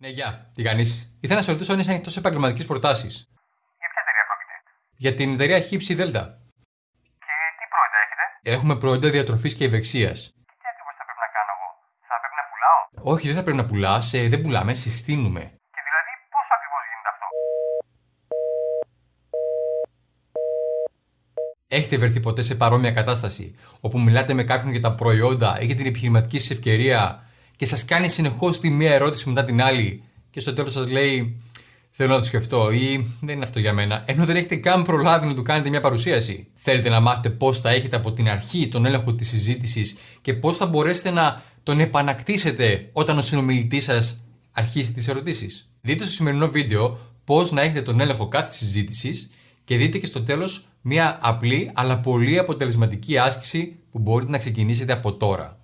Ναι, γεια. Τι κάνεις; Ήθελα να σε ρωτήσω αν είσαι ανοιχτό σε επαγγελματικέ προτάσεις. Για ποια εταιρεία πρόκειται. Για την εταιρεία Χύψη Δέλτα. Και τι προϊόντα έχετε; Έχουμε προϊόντα διατροφής και ευεξίας. Και τι ακριβώς θα πρέπει να κάνω εγώ; Θα πρέπει να πουλάω; Όχι, δεν θα πρέπει να πουλάς, δεν πουλάμε, συστήνουμε. Και δηλαδή πώς ακριβώς γίνεται αυτό; Έχετε βρεθεί ποτέ σε παρόμοια κατάσταση όπου μιλάτε με κάποιον για τα προϊόντα ή για την επιχειρηματική σας ευκαιρία και σας κάνει συνεχώς τη μία ερώτηση μετά την άλλη και στο τέλος σας λέει Θέλω να το σκεφτώ ή δεν είναι αυτό για μένα, ενώ δεν έχετε καν προλάβει να του κάνετε μια παρουσίαση. Θέλετε να μάθετε πώς θα έχετε από την αρχή τον έλεγχο της συζήτησης και πώς θα μπορέσετε να τον επανακτήσετε όταν ο συνομιλητής σας αρχίσει τις ερωτήσεις. Δείτε στο σημερινό βίντεο πώς να έχετε τον έλεγχο κάθε συζήτησης και δείτε και στο τέλος μια απλή αλλά πολύ αποτελεσματική άσκηση που μπορείτε να ξεκινήσετε από τώρα.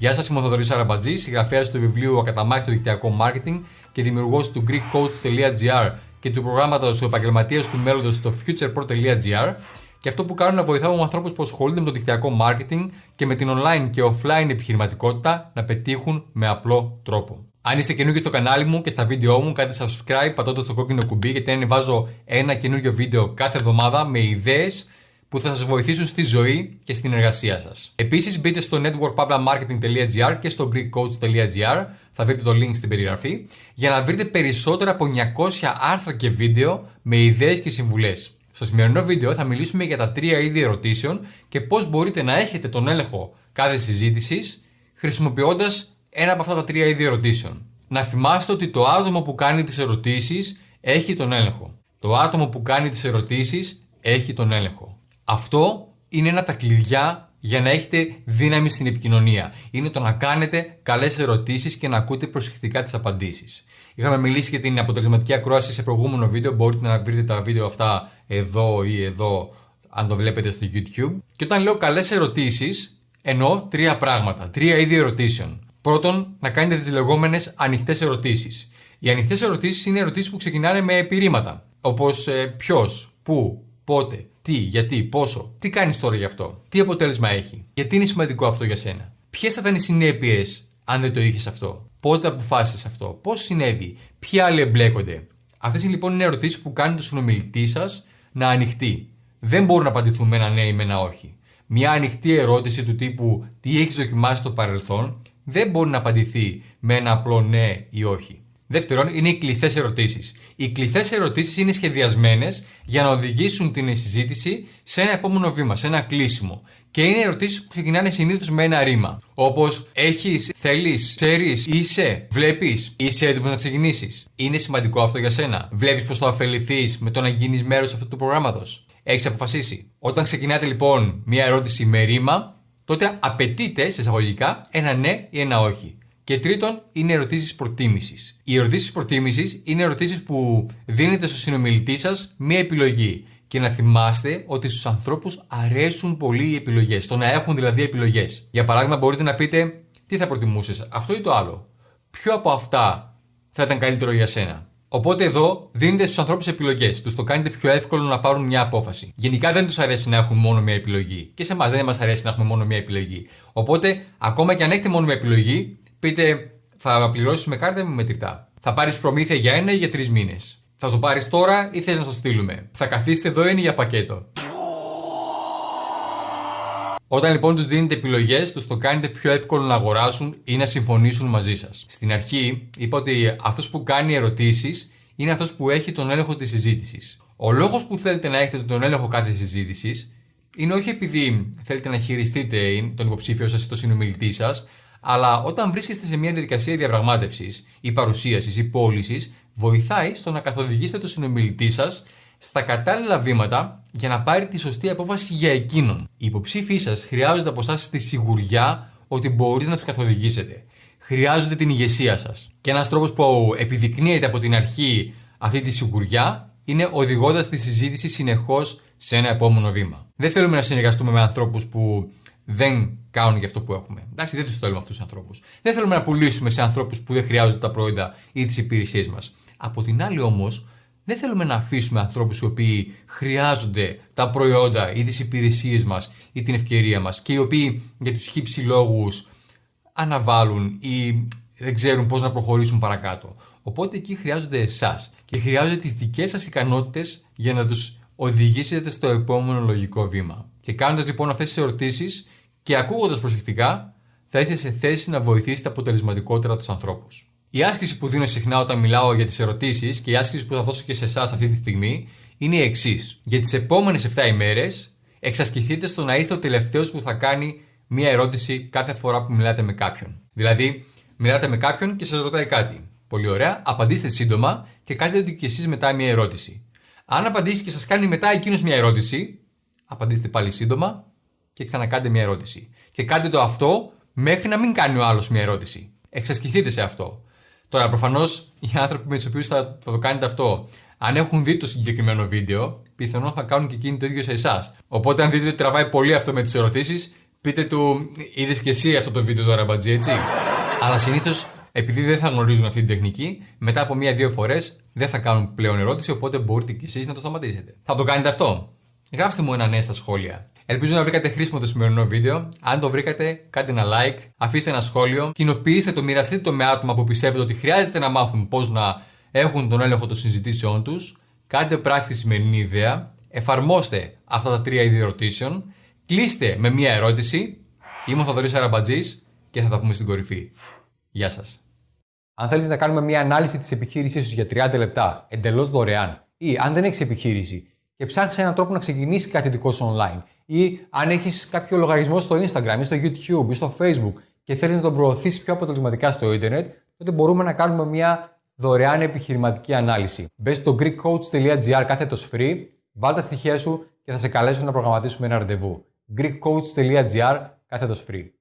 Γεια σας, είμαι ο Θοδωρής Αραμπατζής, συγγραφέας του βιβλίου Ακαταμάχητο Δικτυακό Marketing και δημιουργός του GreekCoach.gr και του προγράμματος Ο Επαγγελματίας του Μέλλοντος στο futurepro.gr. Και αυτό που κάνω είναι να βοηθάω ανθρώπους που ασχολούνται με το δικτυακό marketing και με την online και offline επιχειρηματικότητα να πετύχουν με απλό τρόπο. Αν είστε καινούργιοι στο κανάλι μου και στα βίντεό μου, κάντε subscribe πατώντας το κόκκινο κουμπί γιατί ανεβάζω ένα καινούργιο βίντεο κάθε εβδομάδα με ιδέες που θα σας βοηθήσουν στη ζωή και στην εργασία σας. Επίσης μπείτε στο networkpavlamarketing.gr και στο greekcoach.gr θα βρείτε το link στην περιγραφή για να βρείτε περισσότερα από 900 άρθρα και βίντεο με ιδέες και συμβουλές. Στο σημερινό βίντεο θα μιλήσουμε για τα τρία είδη ερωτήσεων και πώς μπορείτε να έχετε τον έλεγχο κάθε συζήτησης χρησιμοποιώντας ένα από αυτά τα τρία είδη ερωτήσεων. Να θυμάστε ότι το άτομο που κάνει τις ερωτήσεις έχει τον έλεγχο. Το άτομο που κάνει τις ερωτήσεις έχει τον έλεγχο. Αυτό είναι ένα από τα κλειδιά για να έχετε δύναμη στην επικοινωνία. Είναι το να κάνετε καλές ερωτήσεις και να ακούτε προσεκτικά τις απαντήσεις. Είχαμε μιλήσει για την αποτελεσματική ακρόαση σε προηγούμενο βίντεο. Μπορείτε να βρείτε τα βίντεο αυτά εδώ ή εδώ, αν το βλέπετε στο YouTube. Και όταν λέω καλές ερωτήσεις, εννοώ τρία πράγματα, τρία είδη ερωτήσεων. Πρώτον, να κάνετε τις λεγόμενες ανοιχτές ερωτήσεις. Οι ανοιχτές ερωτήσεις είναι ερωτήσεις που ξεκινάνε με επιρρήματα. Όπως ε, ποιος, πού, πότε, τι, γιατί, πόσο, τι κάνεις τώρα γι' αυτό, τι αποτέλεσμα έχει, γιατί είναι σημαντικό αυτό για σένα, ποιες θα ήταν οι συνέπειες αν δεν το είχες αυτό, πότε αποφάσισες αυτό, πώς συνέβη, ποιοι άλλοι εμπλέκονται; Αυτές λοιπόν είναι ερωτήσεις που κάνουν το συνομιλητή σας να ανοιχτεί. Δεν μπορούν να απαντηθούν με ένα ναι ή με ένα όχι. Μια ανοιχτή ερώτηση του τύπου τι έχεις δοκιμάσει στο παρελθόν δεν μπορεί να απαντηθεί με ένα απλό ναι ή όχι. Δεύτερον, είναι οι κλειστές ερωτήσεις. Οι κλειστές ερωτήσεις είναι σχεδιασμένες για να οδηγήσουν την συζήτηση σε ένα επόμενο βήμα, σε ένα κλείσιμο. Και είναι ερωτήσεις που ξεκινάνε συνήθως με ένα ρήμα. Όπως έχεις, θέλεις, ξέρεις, είσαι, βλέπεις, είσαι έτοιμος να ξεκινήσεις. Είναι σημαντικό αυτό για σένα. Βλέπεις πώ θα ωφεληθείς με το να γίνεις μέρος αυτού του προγράμματος. Έχεις αποφασίσει. Όταν ξεκινάτε λοιπόν μια ερώτηση με ρήμα, τότε απαιτείται σε εισαγωγικά ένα ναι ή ένα όχι. Και τρίτον, είναι ερωτήσεις προτίμησης. Οι ερωτήσεις προτίμησης είναι ερωτήσεις που δίνετε στο συνομιλητή σας μία επιλογή. Και να θυμάστε ότι στους ανθρώπους αρέσουν πολύ οι επιλογές. Το να έχουν δηλαδή επιλογές. Για παράδειγμα, μπορείτε να πείτε τι θα προτιμούσες, αυτό ή το άλλο; Ποιο από αυτά θα ήταν καλύτερο για σένα; Οπότε εδώ δίνετε στους ανθρώπους επιλογές. Τους το κάνετε πιο εύκολο να πάρουν μια απόφαση. Γενικά δεν τους αρέσει να έχουν μόνο μια επιλογή. Και σε εμάς δεν μας αρέσει να έχουμε μόνο μια επιλογή. Οπότε, ακόμα και αν έχετε μόνο μια επιλογή, πείτε θα πληρώσει με κάρτα ή με μετρητά. Θα πάρεις προμήθεια για ένα ή για τρεις μήνες. Θα το πάρεις τώρα ή θες να το στείλουμε. Θα καθίσετε εδώ ή για πακέτο. Όταν λοιπόν τους δίνετε επιλογές, τους το κάνετε πιο εύκολο να αγοράσουν ή να συμφωνήσουν μαζί σας. Στην αρχή είπα ότι αυτός που κάνει ερωτήσεις είναι αυτός που έχει τον έλεγχο της συζήτησης. Ο λόγος που θέλετε να έχετε τον έλεγχο κάθε συζήτησης είναι όχι επειδή θέλετε να χειριστείτε τον υποψήφιο σας ή τον συνομιλητή σας, αλλά όταν βρίσκεστε σε μια διαδικασία διαπραγμάτευσης ή παρουσίασης ή πώλησης, βοηθάει στο να καθοδηγήσετε τον συνομιλητή σας στα κατάλληλα βήματα για να πάρει τη σωστή απόφαση για εκείνον. Οι υποψήφοι σας χρειάζονται από εσάς τη σιγουριά ότι μπορείτε να τους καθοδηγήσετε. Χρειάζονται την ηγεσία σας. Και ένας τρόπος που επιδεικνύεται από την αρχή αυτή τη σιγουριά είναι οδηγώντας τη συζήτηση συνεχώς σε ένα επόμενο βήμα. Δεν θέλουμε να συνεργαστούμε με ανθρώπους που δεν κάνουν για αυτό που έχουμε. Εντάξει, δεν τους θέλουμε αυτούς τους ανθρώπους. Δεν θέλουμε να πουλήσουμε σε ανθρώπους που δεν χρειάζονται τα προϊόντα ή τις υπηρεσίες μας. Από την άλλη όμως, Δεν θέλουμε να αφήσουμε ανθρώπους οι οποίοι χρειάζονται τα προϊόντα ή τις υπηρεσίες μας ή την ευκαιρία μας και οι οποίοι για τους χύψη λόγους αναβάλουν ή δεν ξέρουν πώς να προχωρήσουν παρακάτω. Οπότε εκεί χρειάζονται εσάς και χρειάζονται τις δικές σας ικανότητες για να τους οδηγήσετε στο επόμενο λογικό βήμα. Και κάνοντας λοιπόν αυτές τις ερωτήσεις και ακούγοντας προσεκτικά, θα είστε σε θέση να βοηθήσετε αποτελεσματικότερα τους ανθρώπους. Η άσκηση που δίνω συχνά όταν μιλάω για τις ερωτήσεις και η άσκηση που θα δώσω και σε εσάς αυτή τη στιγμή είναι η εξής. Για τις επόμενες 7 ημέρες, εξασκηθείτε στο να είστε ο τελευταίος που θα κάνει μία ερώτηση κάθε φορά που μιλάτε με κάποιον. Δηλαδή, μιλάτε με κάποιον και σας ρωτάει κάτι. Πολύ ωραία, απαντήστε σύντομα και κάντε ότι και εσείς μετά μία ερώτηση. Αν απαντήσει και σας κάνει μετά εκείνος μία ερώτηση, απαντήστε πάλι σύντομα και ξανακάντε μία ερώτηση. Και κάντε το αυτό μέχρι να μην κάνει ο άλλος μία ερώτηση. Εξασκηθείτε σε αυτό. Τώρα, προφανώς οι άνθρωποι με του οποίου θα, θα το κάνετε αυτό, αν έχουν δει το συγκεκριμένο βίντεο, πιθανόν θα κάνουν και εκείνοι το ίδιο σε εσάς. Οπότε, αν δείτε ότι τραβάει πολύ αυτό με τις ερωτήσεις, πείτε του, είδες και εσύ αυτό το βίντεο τώρα, μπατζή, έτσι; Αλλά συνήθως, επειδή δεν θα γνωρίζουν αυτή την τεχνική, μετά από μία-δύο φορές δεν θα κάνουν πλέον ερώτηση, οπότε μπορείτε κι εσείς να το σταματήσετε. Θα το κάνετε αυτό. Γράψτε μου ένα ναι στα σχόλια. Ελπίζω να βρήκατε χρήσιμο το σημερινό βίντεο. Αν το βρήκατε, κάντε ένα like, αφήστε ένα σχόλιο, κοινοποιήστε το, μοιραστείτε το με άτομα που πιστεύετε ότι χρειάζεται να μάθουν πώς να έχουν τον έλεγχο των συζητήσεών τους. Κάντε πράξη τη σημερινή ιδέα, εφαρμόστε αυτά τα τρία είδη ερωτήσεων, κλείστε με μία ερώτηση. Είμαι ο Θοδωρής Αραμπατζής και θα τα πούμε στην κορυφή. Γεια σας. Αν θέλεις να κάνουμε μία ανάλυση της επιχείρησής σου για 30 λεπτά εντελώς δωρεάν, ή αν δεν έχεις επιχείρηση και ψάχνεις έναν τρόπο να ξεκινήσει κάτι δικό σου online, ή αν έχεις κάποιο λογαριασμό στο Instagram ή στο YouTube ή στο Facebook και θέλεις να τον προωθήσεις πιο αποτελεσματικά στο Ιντερνετ, τότε μπορούμε να κάνουμε μια δωρεάν επιχειρηματική ανάλυση. Μπες στο greekcoach.gr κάθετος free, βάλ τα στοιχεία σου και θα σε καλέσω να προγραμματίσουμε ένα ραντεβού. greekcoach.gr κάθετος free.